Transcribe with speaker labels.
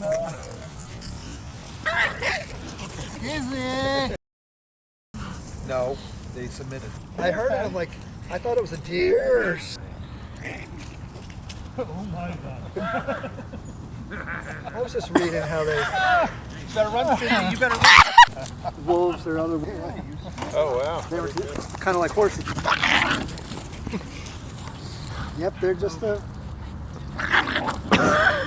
Speaker 1: Is it?
Speaker 2: No, they submitted.
Speaker 1: I heard it. I'm like, I thought it was a deer.
Speaker 3: Oh my god.
Speaker 1: I was just reading how they
Speaker 2: You better run, Cindy. You better run.
Speaker 1: wolves are other.
Speaker 2: Oh, wow.
Speaker 1: They were kind of like horses. yep, they're just a